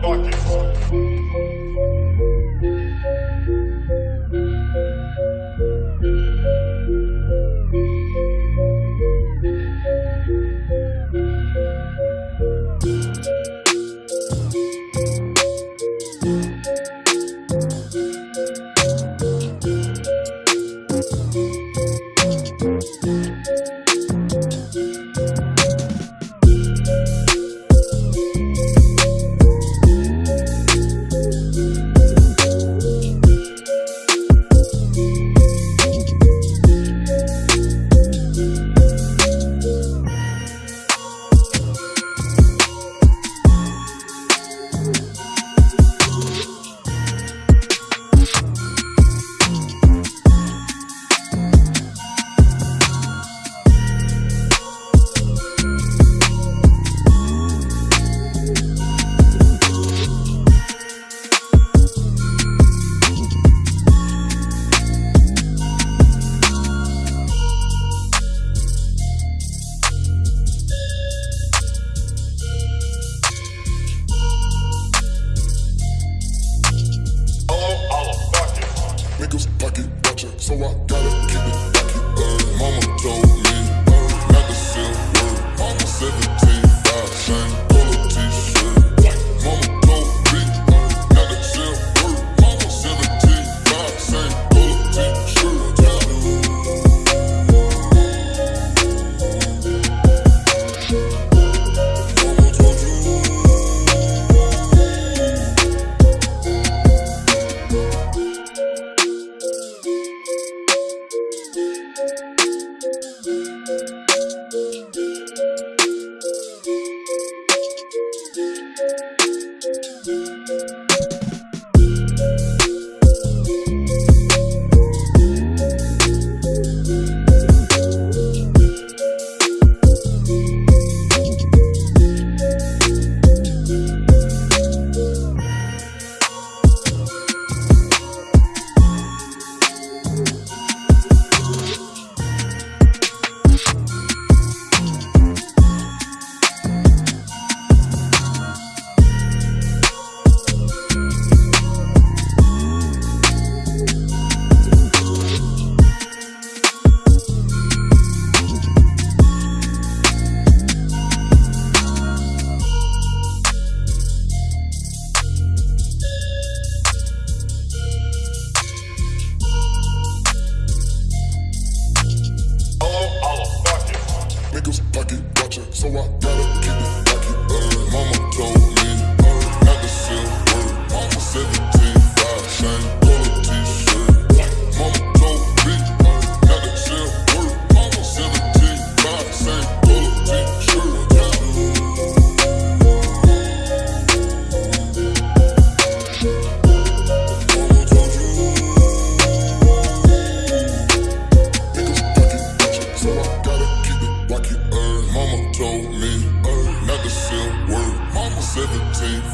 Buckets. what.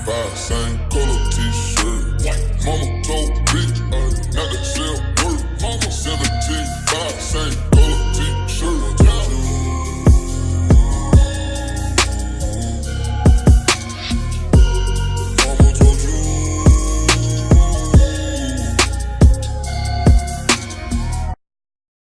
five, same color t-shirt. Mama told bitch I